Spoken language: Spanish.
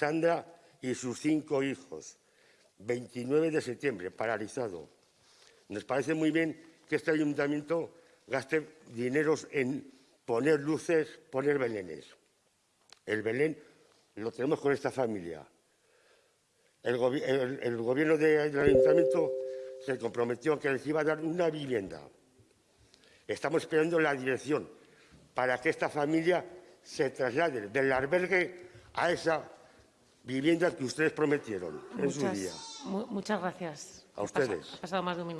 Sandra y sus cinco hijos. 29 de septiembre, paralizado. Nos parece muy bien que este ayuntamiento gaste dineros en poner luces, poner belenes. El Belén lo tenemos con esta familia. El, gobierno del ayuntamiento se comprometió que les iba a dar una vivienda. Estamos esperando la dirección para que esta familia se traslade del albergue a esa vivienda que ustedes prometieron en su día. Muchas gracias. A ustedes. Ha pasado más de un minuto.